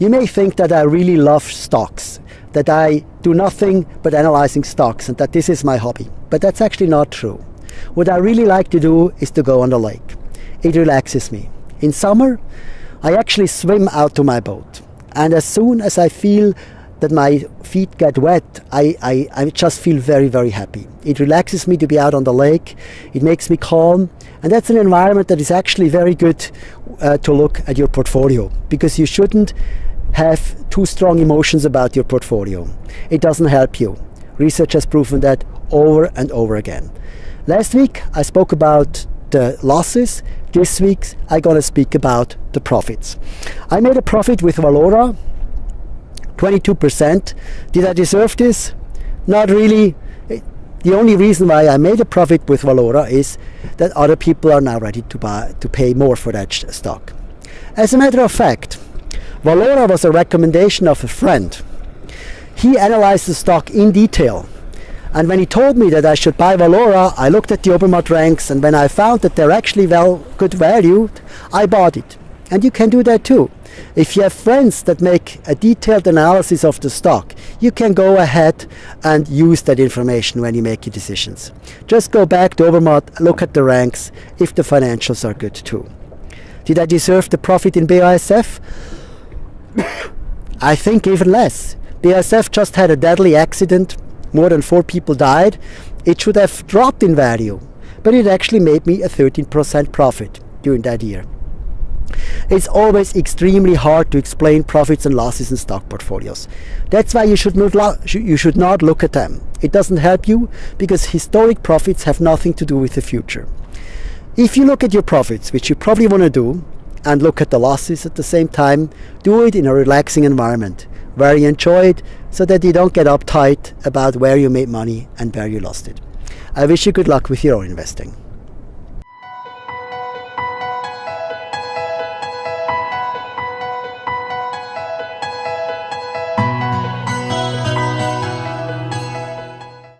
You may think that I really love stocks, that I do nothing but analyzing stocks and that this is my hobby. But that's actually not true. What I really like to do is to go on the lake. It relaxes me. In summer, I actually swim out to my boat. And as soon as I feel that my feet get wet, I, I, I just feel very, very happy. It relaxes me to be out on the lake. It makes me calm. And that's an environment that is actually very good uh, to look at your portfolio because you shouldn't have too strong emotions about your portfolio. It doesn't help you. Research has proven that over and over again. Last week I spoke about the losses. This week I'm going to speak about the profits. I made a profit with Valora, 22%. Did I deserve this? Not really. The only reason why I made a profit with Valora is that other people are now ready to buy to pay more for that stock. As a matter of fact, Valora was a recommendation of a friend. He analyzed the stock in detail. And when he told me that I should buy Valora, I looked at the Obermatt ranks and when I found that they're actually well good valued, I bought it. And you can do that too. If you have friends that make a detailed analysis of the stock, you can go ahead and use that information when you make your decisions. Just go back to Obermatt, look at the ranks, if the financials are good too. Did I deserve the profit in BASF? I think even less. BASF just had a deadly accident, more than four people died. It should have dropped in value, but it actually made me a 13% profit during that year. It's always extremely hard to explain profits and losses in stock portfolios. That's why you should not, you should not look at them. It doesn't help you because historic profits have nothing to do with the future. If you look at your profits, which you probably want to do, and look at the losses at the same time, do it in a relaxing environment where you enjoy it so that you don't get uptight about where you made money and where you lost it. I wish you good luck with your own investing.